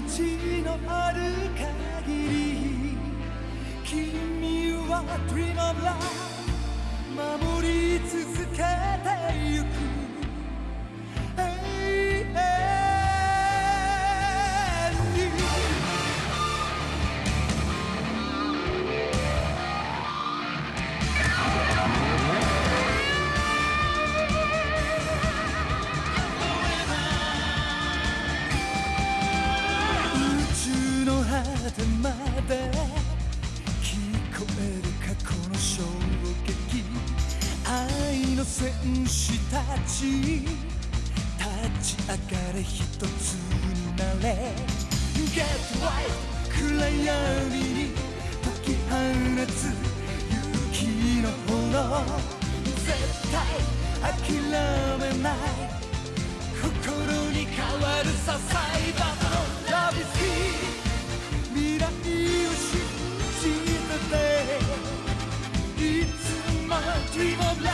命のある限り君は Dream of Love 守り続けてゆく。てまで聞こえる過去の衝撃愛の戦士たち。立ち。上がれ一つになれ Get right 暗闇に解き放つ勇気の炎絶対諦めない心に変わるさサイバーの Love is here Dream of Love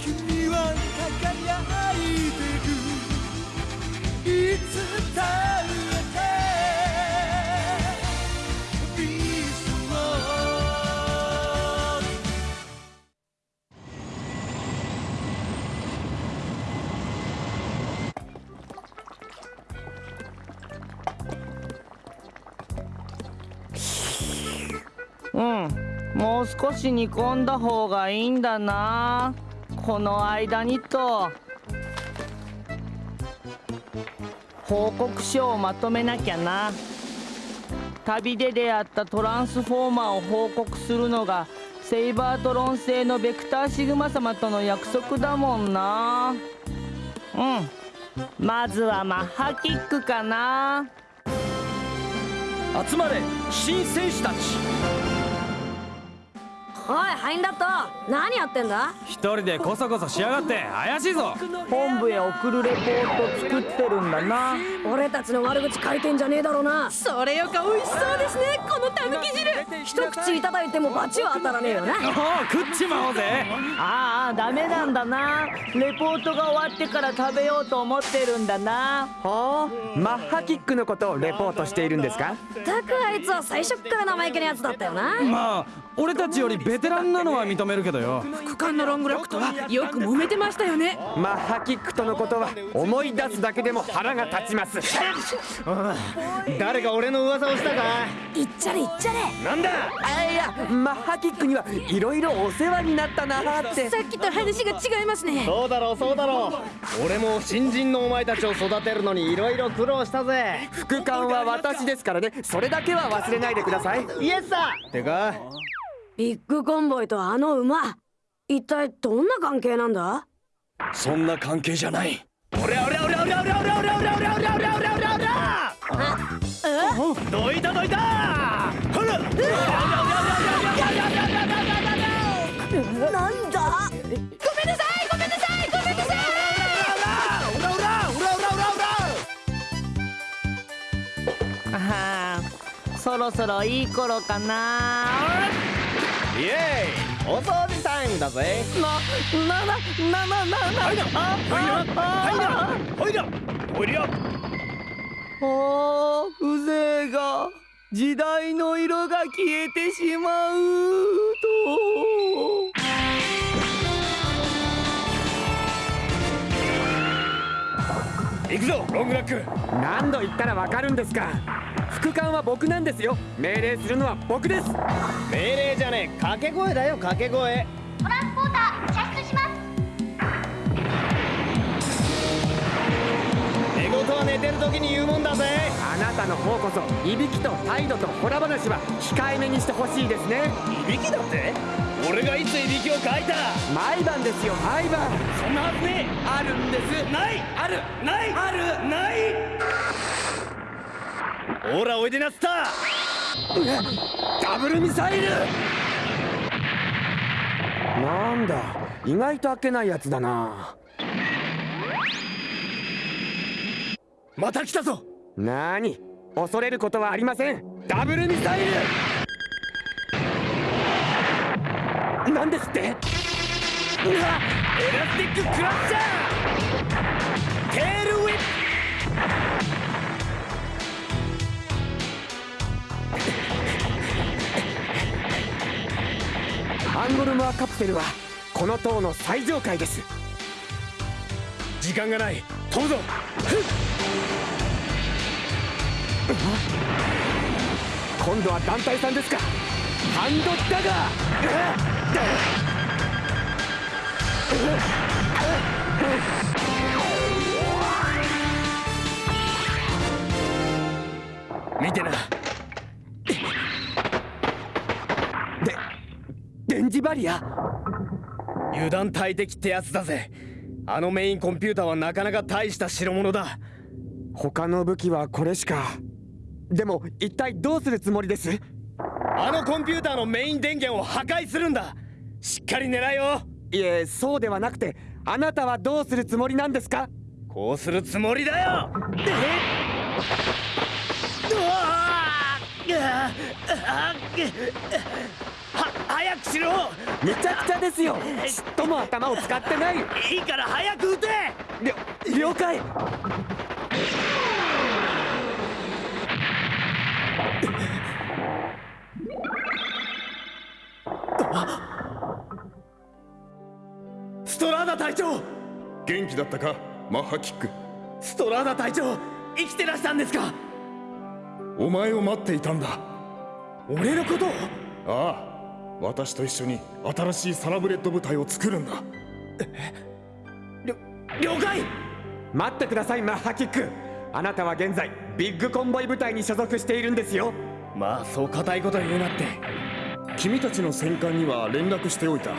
君は輝いてる。いつだってもう少し煮込んだ方がいいんだな。この間にと。報告書をまとめなきゃな。旅で出会ったトランスフォーマーを報告するのがセイバートロン星のベクターシグマ様との約束だもんな。うん。まずはマッハキックかな。集まれ新戦士たち。おいハインダット。何やってんだ？一人でこそこそしやがって。怪しいぞ。本部へ送るレポート作ってるんだな。俺たちの悪口書いてんじゃねえだろうな。それよか美味しそうですねこのたぬき汁一口いただいても罰は当たらねえよな。おお食っちまおうぜ。ああダメなんだな。レポートが終わってから食べようと思ってるんだな。ほうマッハキックのことをレポートしているんですか？たくあいつは最初っから生意気なやつだったよな。まあ俺たちよりベテランなのは認めるけどよ。副官のロングロックとはよく揉めてましたよね。マッハキックとのことは思い出すだけでも腹が立ちます。誰か俺の噂をしたか。いっちゃれいっちゃれ。なんだ。あいやマッハキックにはいろいろお世話になったなーって。さっきと話が違いますね。そうだろうそうだろう。俺も新人のお前たちを育てるのにいろいろ苦労したぜ。副官は私ですからね。それだけは忘れないでください。イエスさてかビッグコンボイとあの馬。一体どんな関係なんだ？そんな関係じゃない。俺俺俺俺俺俺俺俺俺俺俺俺俺俺俺どいたどいたほらなんだあーそろそろいい頃かなイエーイ。お掃除タイムだぜ。なななななななはいなはいなはいなおいりゃおー風情が時代の色が消えてしまうと行くぞロングラック。何度言ったらわかるんですか。副官は僕なんですよ。命令するのは僕です。命令じゃねえ掛け声だよ掛け声。トランスポーターは寝てる時に言うもんだぜ。あなたの方こそいびきと態度とホラ話は控えめにしてほしいですね。いびきだって？俺がいついびきをかいた？毎晩ですよ毎晩。そんなはずねえ。あるんです。ない！ある。ない！ある。ない！ほらおいでなスターダブルミサイル！なんだ。意外と開けないやつだなまた来たぞ。なに恐れることはありません。ダブルミサイル！なんですって？うわ！エラスティッククラッシャー！テールウィップ！ハンゴルマーカプセルはこの塔の最上階です。時間がない。飛ぶぞ今度は団体さんですか。ハンドダガー。見てな。で電磁バリア？油断大敵ってやつだぜ。あのメインコンピューターはなかなか大した代物だ。他の武器はこれしか。でも一体どうするつもりです？あのコンピューターのメイン電源を破壊するんだ。しっかり狙えよいえそうではなくてあなたはどうするつもりなんですか？こうするつもりだよ。え？うわは早くしろ。めちゃくちゃですよ。ちっとも頭を使ってない。いいから早く撃て。了了解。ストラーダ隊長。元気だったか？マッハキック。ストラーダ隊長生きてらしたんですか？お前を待っていたんだ。俺のことを？ああ私と一緒に新しいサラブレッド部隊を作るんだ。了解！待ってくださいマッハキック。あなたは現在ビッグコンボイ部隊に所属しているんですよ。まあそう固いこと言うなって。君たちの戦艦には連絡しておいた。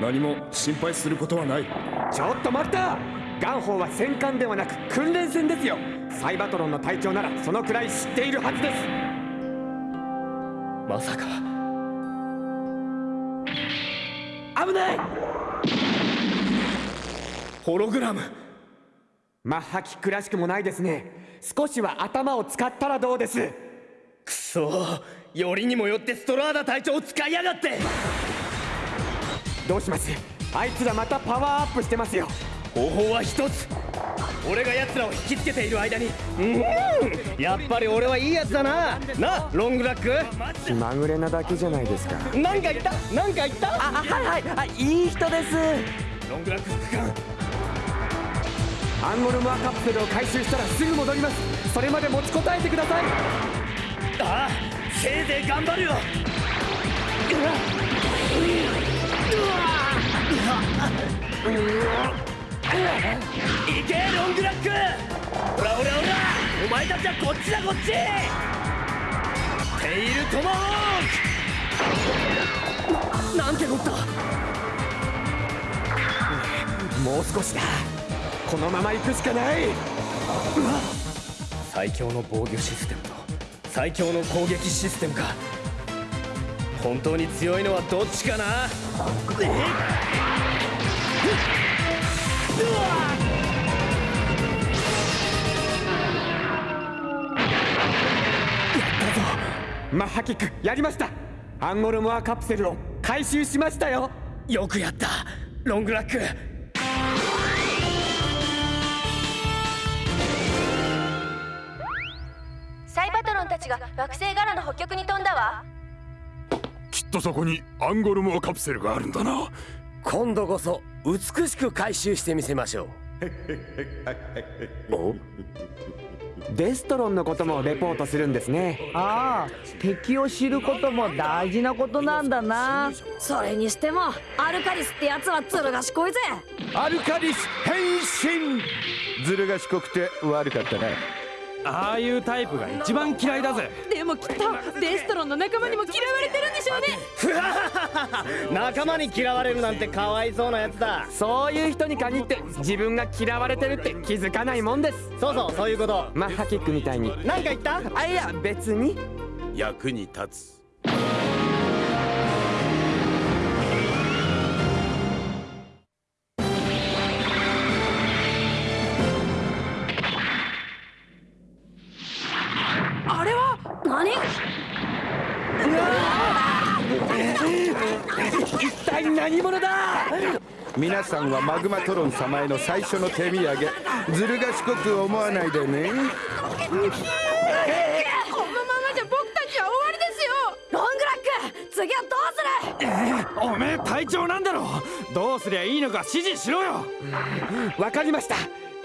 何も心配することはない。ちょっと待った！ガンホーは戦艦ではなく訓練船ですよ。サイバトロンの隊長ならそのくらい知っているはずです。まさか危ない！ホログラム。マッハキックらしくもないですね。少しは頭を使ったらどうです？くそよりにもよってストラーダ隊長を使いやがって。どうします？あいつらまたパワーアップしてますよ。方法は一つ俺が奴らを引きつけている間に。うん。やっぱり俺はいいやつだな。なロングラック？気まぐれなだけじゃないですか。なんか言った？なんか言った？あはいはい。あいい人です。ロングラック副官アンゴルモアカプセルを回収したらすぐ戻ります。それまで持ちこたえてください。ああせいぜい頑張るよいけロングラック。ほらほらほらお前たちはこっちだこっち。テイルトマホーク。ななんてこった。もう少しだ。このまま行くしかない。最強の防御システムと最強の攻撃システムか本当に強いのはどっちかな。えマッハキックやりました。アンゴルモアカプセルを回収しましたよ。よくやった。ロングラック。サイバトロンたちが惑星柄の北極に飛んだわ。きっとそこにアンゴルモアカプセルがあるんだな今度こそ美しく回収してみせましょう。お？デストロンのこともレポートするんですね。ああ敵を知ることも大事なことなんだな。それにしてもアルカリスってやつはずる賢いぜ。アルカリス変身。ずる賢くて悪かったな。ああいうタイプが一番嫌いだぜ。でもきっとデストロンの仲間にも嫌われてるんでしょうね 仲間に嫌われるなんてかわいそうなやつだ。そういう人に限って自分が嫌われてるって気づかないもんです。そうそうそういうこと。マッハキックみたいに。何か言った？あいや別に。役に立つさんはマグマトロン様への最初の手土産。ずる賢く思わないでね。このままじゃ僕たちは終わりですよ。ロングラック次はどうする？おめえ隊長なんだろどうすりゃいいのか指示しろよ。わかりました。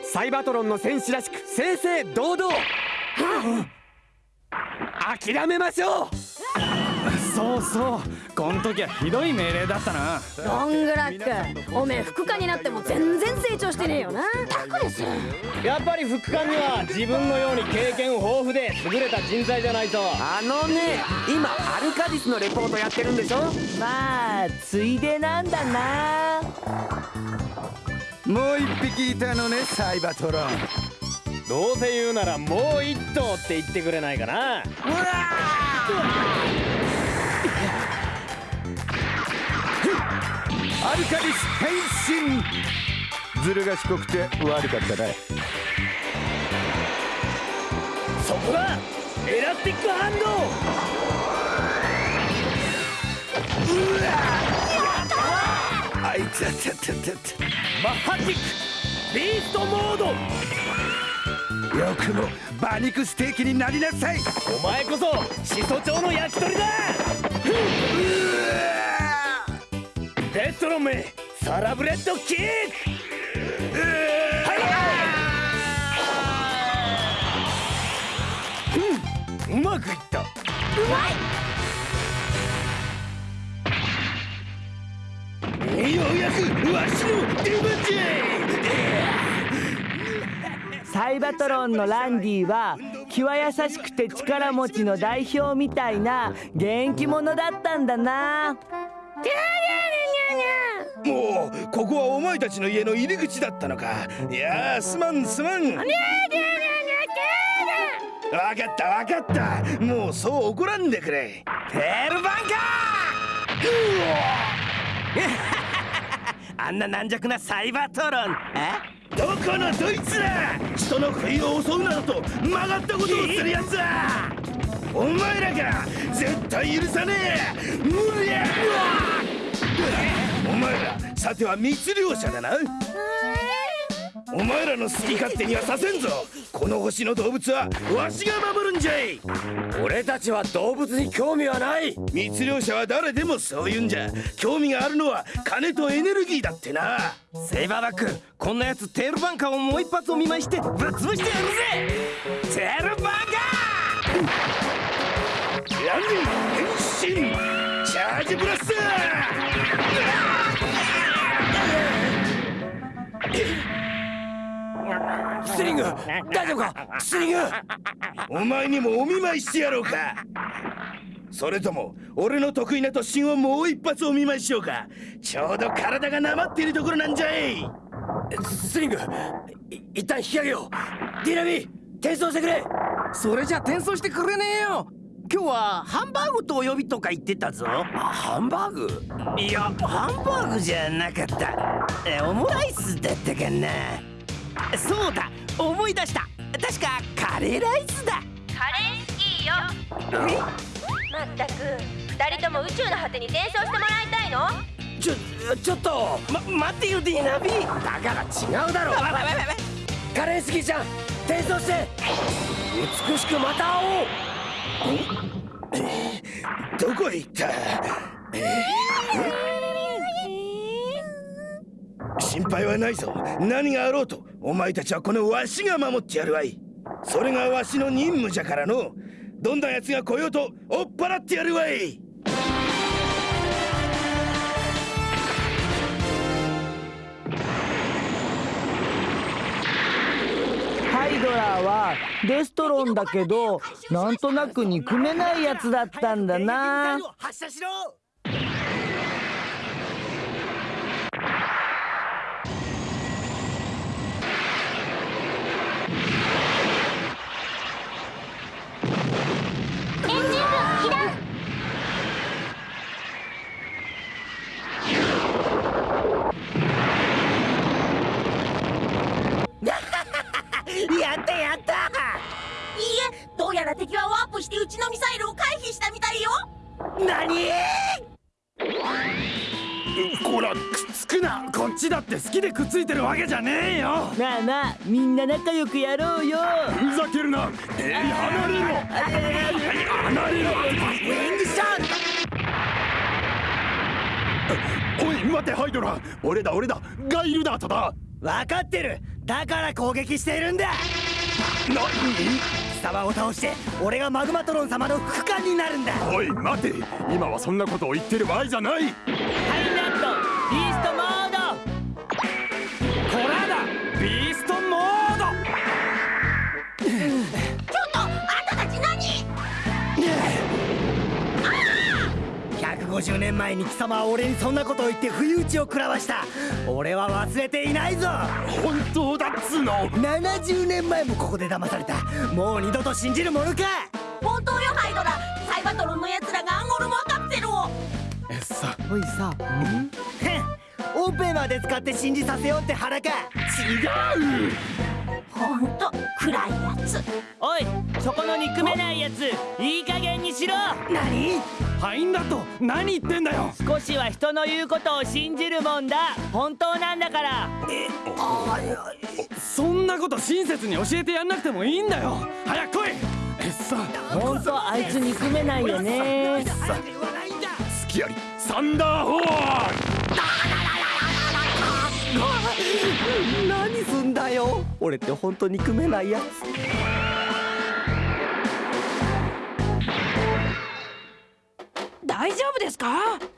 サイバトロンの戦士らしく正々堂々。諦めましょうそうそう。こん時はひどい命令だったな。ロングラックおめえ副官になっても全然成長してねえよな。タクですやっぱり副官には自分のように経験豊富で優れた人材じゃないと。あのね今アルカディスのレポートやってるんでしょ？まあついでなんだな。もう一匹いたのねサイバトロン。どうせ言うならもう一頭って言ってくれないかな。アルカディス変身ずる賢くて悪かったなそこだ。エラスティックハンドあいつあたたたマッハティック。ビーストモード。よくも馬肉ステーキになりなさい。お前こそ始祖鳥の焼き鳥だ。デストロンめサラブレッドキック。うんうまくいった。うまいようやくわしの出番じゃサイバトロンのランディは気は優しくて力持ちの代表みたいな元気者だったんだな。もうここはお前たちの家の入り口だったのか。いやーすまんすまん。わかったわかった。もうそう怒らんでくれ。テールバンカー! あんな軟弱なサイバトロン。え？どこのどいつら!人の不意を襲うなどと曲がったことをするやつだお前らが絶対許さねえ!無理やお前らさては密漁者だな。お前らの好き勝手にはさせんぞ。この星の動物はわしが守るんじゃい。俺たちは動物に興味はない。密漁者は誰でもそう言うんじゃ。興味があるのは金とエネルギーだってな。セイバーバックこんなやつテールバンカーをもう一発お見舞いしてぶっ潰してやるぜ。テールバンカヤン変身!チャージブラス!タースリング。大丈夫か？スリング。お前にもお見舞いしてやろうか。それとも俺の得意な突進をもう一発お見舞いしようか。ちょうど体がなまっているところなんじゃい。スリングい一旦引き上げよう。ディナミ転送してくれ。それじゃ転送してくれねえよ。今日はハンバーグとお呼びとか言ってたぞ。ハンバーグ？いやハンバーグじゃなかった。えオムライスだったかなそうだ思い出した。確かカレーライスだ。カレー好きよ。まったく二人とも宇宙の果てに転送してもらいたいの？ちょちょっとま待ってよディナビ？だから違うだろ。カレー好きちゃん。転送して。美しくまた会おう。どこへ行った？心配はないぞ。何があろうとお前たちはこのわしが守ってやるわい。それがわしの任務じゃからの。どんな奴が来ようと追っ払ってやるわい。ハイドラーはデストロンだけどなんとなく憎めないやつだったんだな。発射しろねえよ。なあなあみんな仲良くやろうよ。ふざけるな。えい離れろ。離れろ。ウィングショットおい待てハイドラ。俺だ俺だ。ガイルダートだ。分かってる。だから攻撃しているんだ。何貴様を倒して俺がマグマトロン様の副官になるんだ。おい待て。今はそんなことを言ってる場合じゃない。ハイ150年前に貴様は俺にそんなことを言って不意打ちを食らわした。俺は忘れていないぞ。本当だっつうの70年前もここで騙された。もう二度と信じるものか。本当よハイドラ。サイバトロンの奴らがアンゴルモアカプセルを。えっさ。おいさ。へん？オペまで使って信じさせようって腹か。違うほんと暗いやつ。おいそこの憎めないやついい加減にしろ。何？ハインダット何言ってんだよ。少しは人の言うことを信じるもんだ。本当なんだから。そんなこと親切に教えてやんなくてもいいんだよ。早く来い。えっさ。本当あいつ憎めないよね。スキアリサンダーホーン何すんだよ。俺って本当憎めないやつ。大丈夫ですか？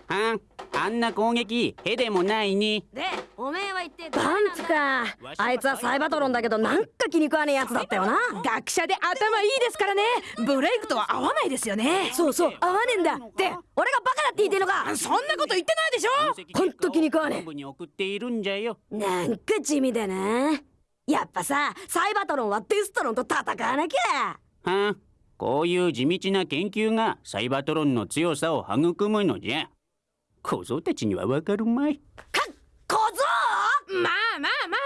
あんあんな攻撃へでもないに。でおめえは言ってバンツか。あいつはサイバトロンだけどなんか気に食わねえやつだったよな。学者で頭いいですからね。ブレイクとは合わないですよね。そうそう合わねえんだ。って俺がバカだって言ってんのか。そんなこと言ってないでしょ。ほんと気に食わね本部に送っているんじゃよ。えなんか地味でな。やっぱさサイバトロンはデストロンと戦わなきゃ。はんこういう地道な研究がサイバトロンの強さを育むのじゃ小僧たちにはわかるまい。小僧？まあまあまあまあ。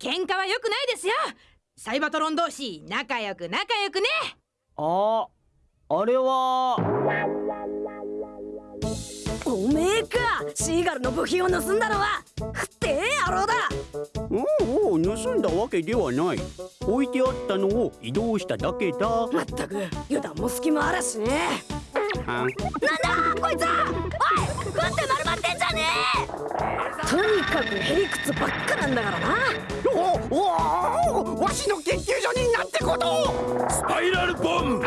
喧嘩は良くないですよ。サイバトロン同士仲良く仲良くね。ああれは。おめえか。シーガルの部品を盗んだのは。ってえ野郎だ。おうおう盗んだわけではない。置いてあったのを移動しただけだ。まったく油断も隙もあらしねはんなんだこいつは。おい食って丸まってんじゃねえ。とにかくへりくつばっかなんだからな。おおおわしの研究所になんてこと。スパイラルボム。も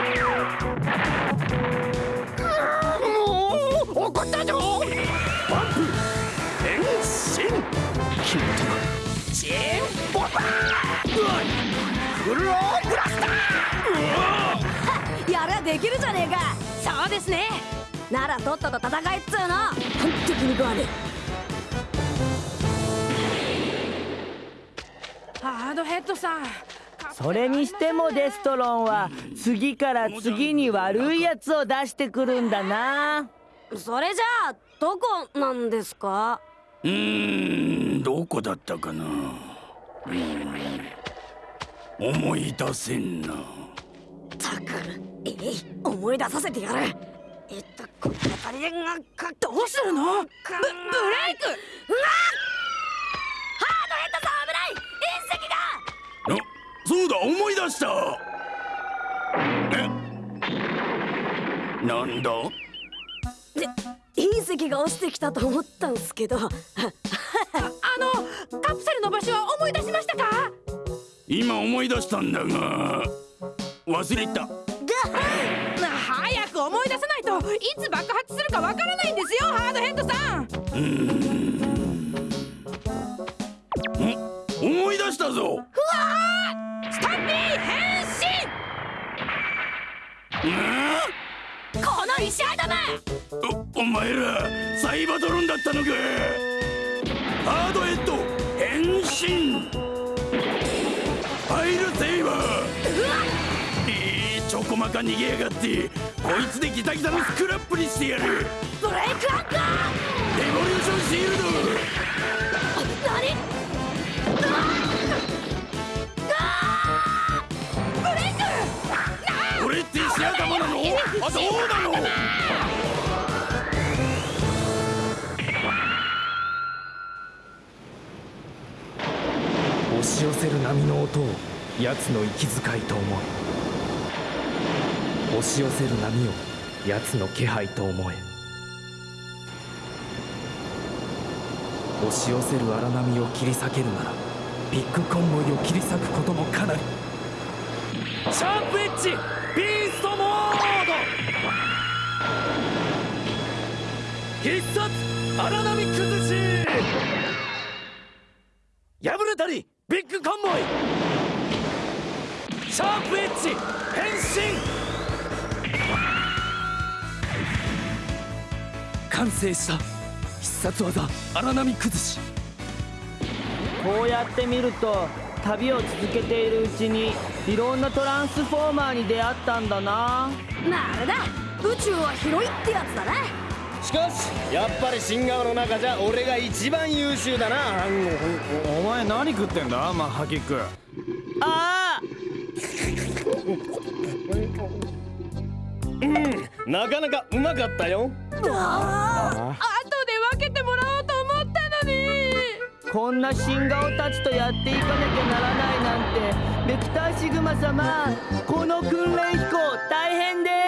う怒ったぞ。バンプ。変身。チンローブラスターやりゃできるじゃねえかそうですね。ならとっとと戦えっつうの。ほんと気に食わねハードヘッドさん。それにしてもデストロンは次から次に悪いやつを出してくるんだな。えそれじゃあどこなんですか？うーんどこだったかな。うーん。思い出せんな。たくえい思い出させてやる。えっとこの辺りでがかどうするの？ブブレイク！うわハードヘッドさん危ない隕石があそうだ思い出した。え？なんだ？隕石が落ちてきたと思ったんすけど。あのカプセルの場所は思い出しましたか？今思い出したんだが忘れた早く思い出さないといつ爆発するかわからないんですよハードヘッドさん。うーんん。思い出したぞ。スタンピー変身！この石頭！おお前らサイバトロンだったのか。ハードヘッド変身。ファイルセイバー。えー、ちょこまか逃げやがってこいつでギタギタのスクラップにしてやる。ブレイクアッカーレボリューションシールド。何俺って石頭なのあどうなの押し寄せる波の音を奴の息遣いと思え押し寄せる波を奴の気配と思え。押し寄せる荒波を切り裂けるならビッグコンボイを切り裂くこともかなり。シャープエッジビーストモード。必殺荒波崩し。破れたりビッグコンボイ。シャープエッジ変身。完成した。必殺技荒波崩し。こうやって見ると旅を続けているうちにいろんなトランスフォーマーに出会ったんだな。まああれだ宇宙は広いってやつだね。しかしやっぱり新顔の中じゃ俺が一番優秀だな。お前何食ってんだ？マッハキック。ああうん。なかなかうまかったよ。あ後で分けてもらおうと思ったのに。こんな新顔たちとやっていかなきゃならないなんてベクターシグマ様。この訓練飛行大変です